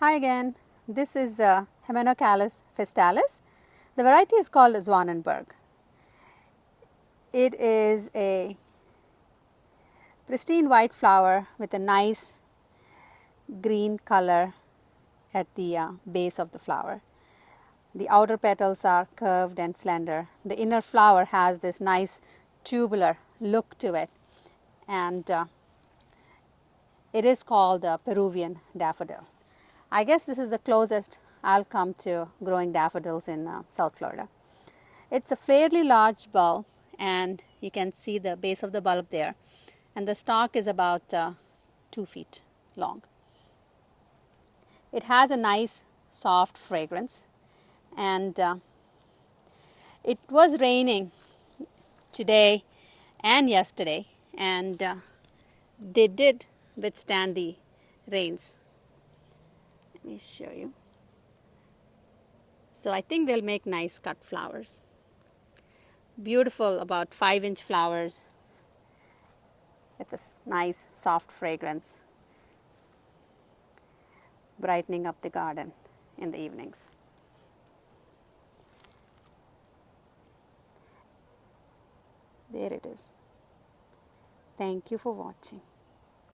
Hi again, this is uh, Hymenocallis festalis. The variety is called Zwanenburg. It is a pristine white flower with a nice green color at the uh, base of the flower. The outer petals are curved and slender. The inner flower has this nice tubular look to it and uh, it is called the Peruvian daffodil. I guess this is the closest I'll come to growing daffodils in uh, South Florida. It's a fairly large bulb and you can see the base of the bulb there and the stalk is about uh, 2 feet long. It has a nice soft fragrance and uh, it was raining today and yesterday and uh, they did withstand the rains. Let me show you. So I think they'll make nice cut flowers. Beautiful about 5 inch flowers with this nice soft fragrance brightening up the garden in the evenings. There it is. Thank you for watching.